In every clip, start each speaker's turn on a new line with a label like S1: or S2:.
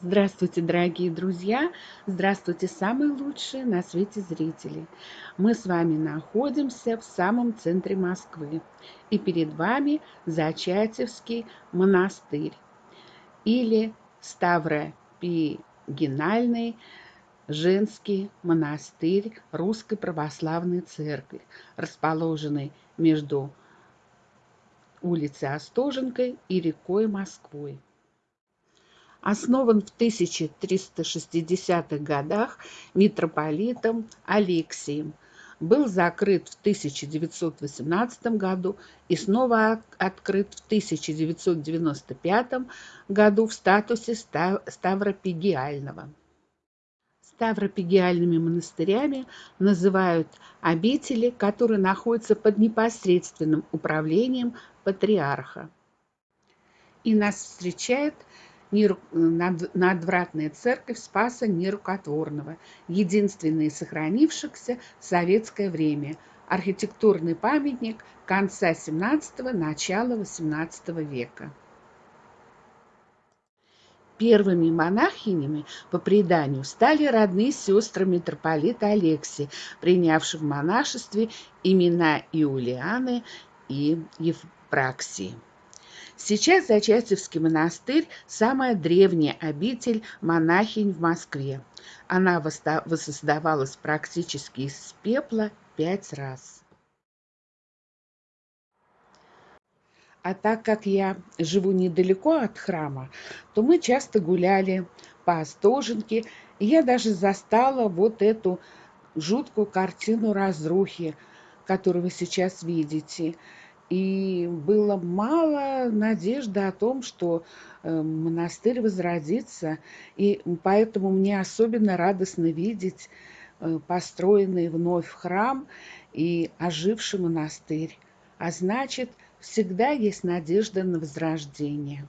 S1: Здравствуйте, дорогие друзья! Здравствуйте, самые лучшие на свете зрители! Мы с вами находимся в самом центре Москвы. И перед вами Зачатевский монастырь или Ставропигинальный женский монастырь Русской Православной Церкви, расположенный между улицей Остоженкой и рекой Москвой основан в 1360-х годах митрополитом Алексием, был закрыт в 1918 году и снова открыт в 1995 году в статусе Ставропигиального. Ставропигиальными монастырями называют обители, которые находятся под непосредственным управлением патриарха. И нас встречает надвратная церковь Спаса Нерукотворного, единственный из сохранившихся в советское время, архитектурный памятник конца XVII – начала XVIII века. Первыми монахинями, по преданию, стали родные сестры митрополита Алексия, принявшие в монашестве имена Иулианы и Евпраксии. Сейчас Зачатевский монастырь – самая древняя обитель монахинь в Москве. Она воссоздавалась практически из пепла пять раз. А так как я живу недалеко от храма, то мы часто гуляли по Остоженке, и я даже застала вот эту жуткую картину разрухи, которую вы сейчас видите – и было мало надежды о том, что э, монастырь возродится. И поэтому мне особенно радостно видеть э, построенный вновь храм и оживший монастырь. А значит, всегда есть надежда на возрождение.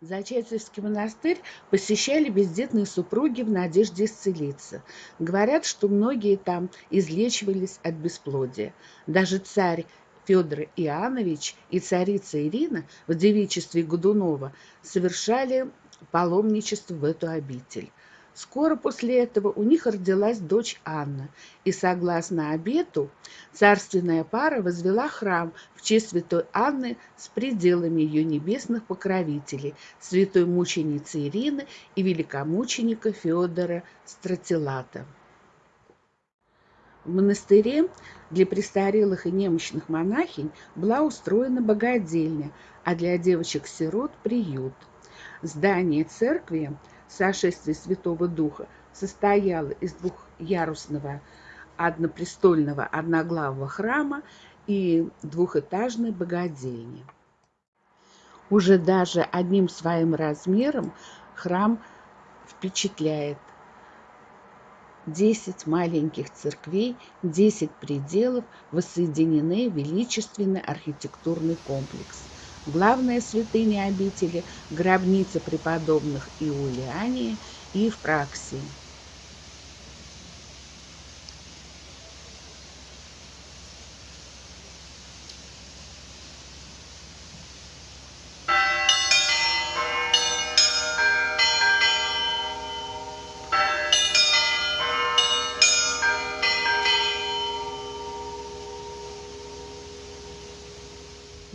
S1: Зачатевский монастырь посещали бездетные супруги в надежде исцелиться. Говорят, что многие там излечивались от бесплодия. Даже царь Федор Иоаннович и царица Ирина в девичестве Годунова совершали паломничество в эту обитель. Скоро после этого у них родилась дочь Анна, и, согласно обету, царственная пара возвела храм в честь святой Анны с пределами ее небесных покровителей, святой мученицы Ирины и великомученика Федора Стратилата. В монастыре для престарелых и немощных монахинь была устроена богадельня, а для девочек-сирот – приют. Здание церкви сошествия Святого Духа состояло из двухъярусного однопрестольного одноглавого храма и двухэтажной богадельни. Уже даже одним своим размером храм впечатляет – Десять маленьких церквей, десять пределов воссоединены в величественный архитектурный комплекс. Главная святыня обители – гробница преподобных Иулиании и Евпраксии –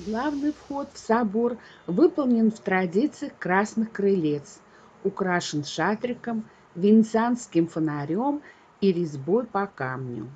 S1: Главный вход в собор выполнен в традициях красных крылец, украшен шатриком, венецианским фонарем и резьбой по камню.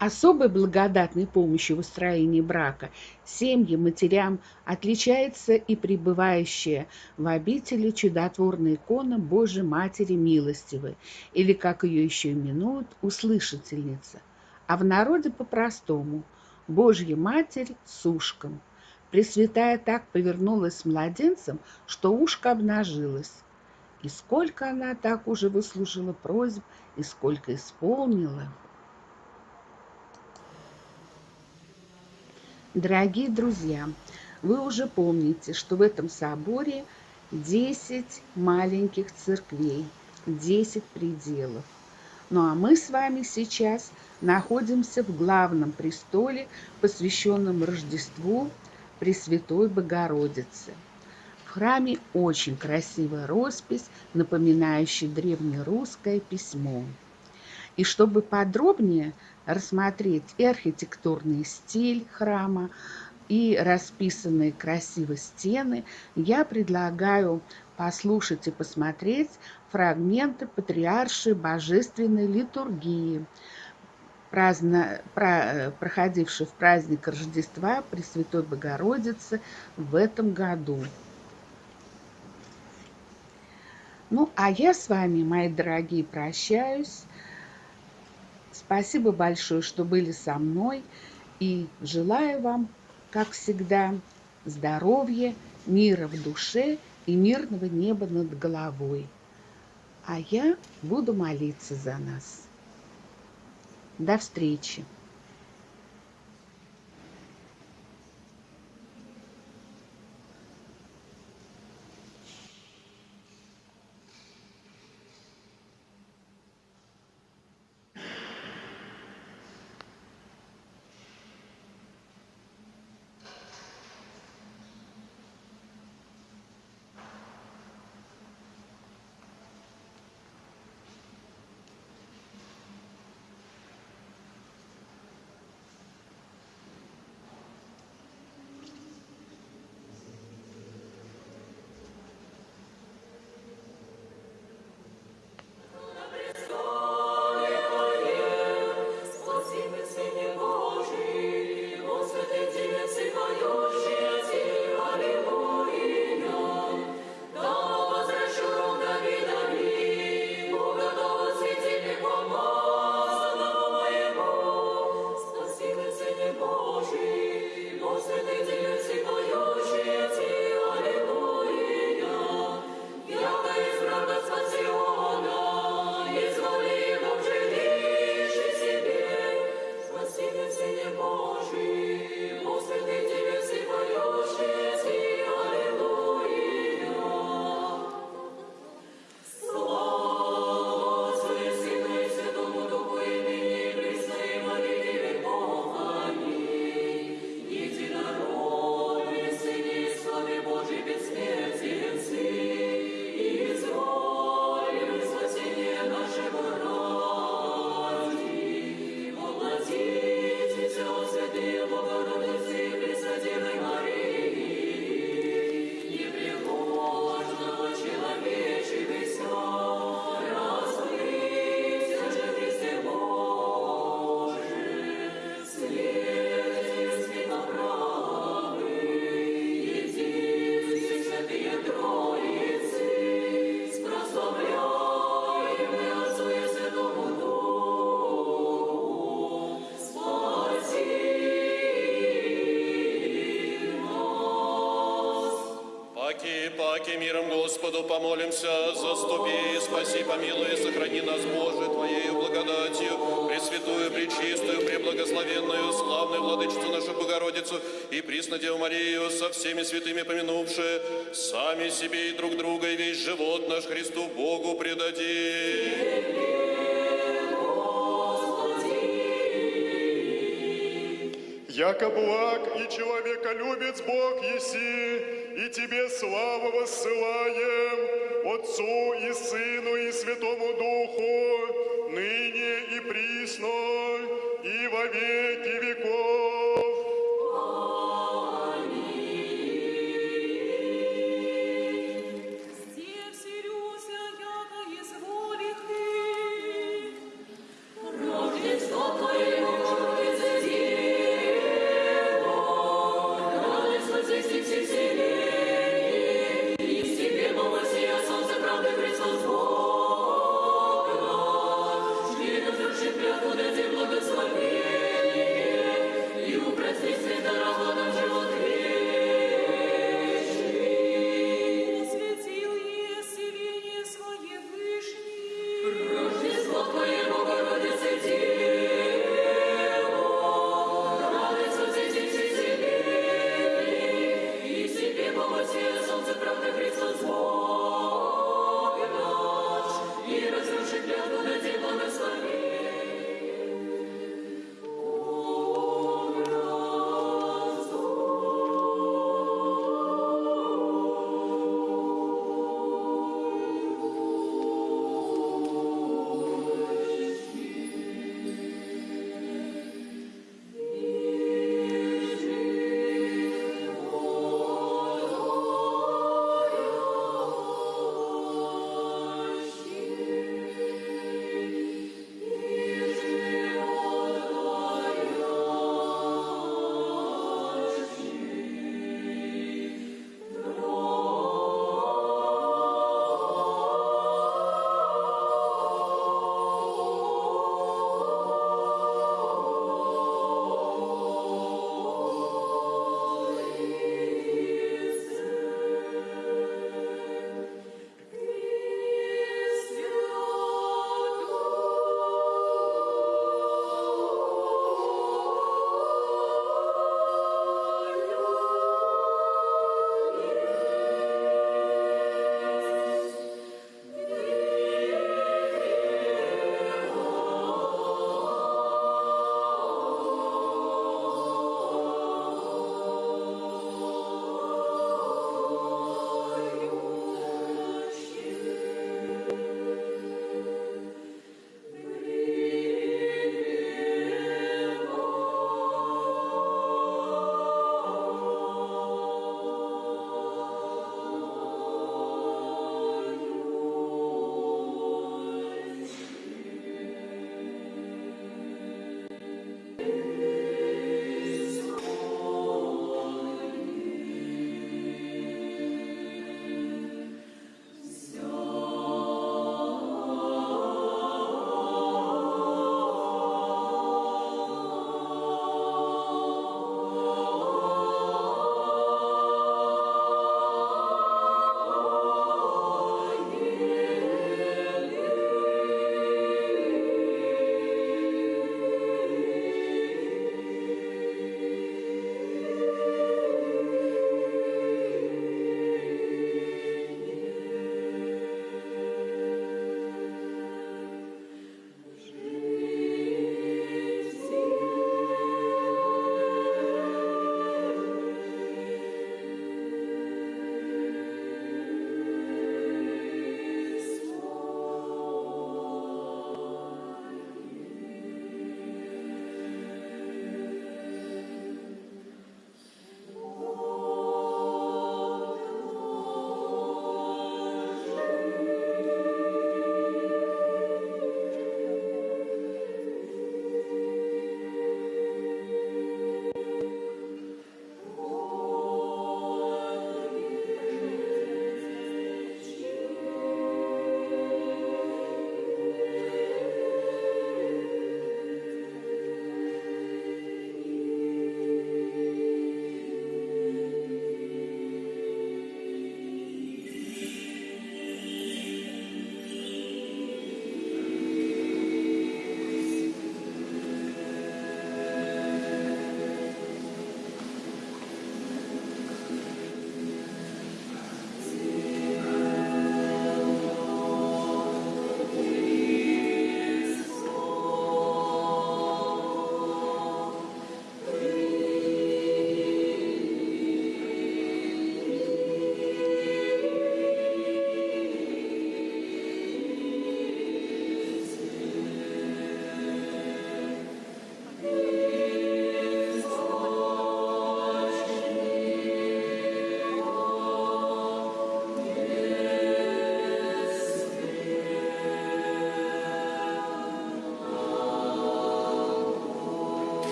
S1: Особой благодатной помощью в устроении брака семьям, матерям отличается и пребывающая в обители чудотворная икона Божьей Матери Милостивой, или, как ее еще именуют, услышательница, а в народе по-простому – Божья Матерь с ушком. Пресвятая так повернулась с младенцем, что ушко обнажилось. И сколько она так уже выслужила просьб, и сколько исполнила – Дорогие друзья, вы уже помните, что в этом соборе 10 маленьких церквей, 10 пределов. Ну а мы с вами сейчас находимся в главном престоле, посвященном Рождеству Пресвятой Богородицы. В храме очень красивая роспись, напоминающая древнерусское письмо. И чтобы подробнее рассмотреть и архитектурный стиль храма, и расписанные красиво стены, я предлагаю послушать и посмотреть фрагменты патриаршей божественной литургии, праздно, про, проходившей в праздник Рождества Пресвятой Богородицы в этом году. Ну, а я с вами, мои дорогие, прощаюсь. Спасибо большое, что были со мной. И желаю вам, как всегда, здоровья, мира в душе и мирного неба над головой. А я буду молиться за нас. До встречи!
S2: Господу помолимся, заступи, спаси, помилуй, сохрани нас, Боже, Твоею благодатью, Пресвятую, Пречистую, Преблагословенную, славную Владычицу нашу Богородицу и Присно Деву Марию, со всеми святыми помянувшие, сами себе и друг друга, и весь живот наш Христу Богу предадим.
S3: Яко благ и человеколюбец Бог еси, и Тебе славу воссылаем, Отцу и Сыну и Святому Духу, ныне и присно, и во веки веков.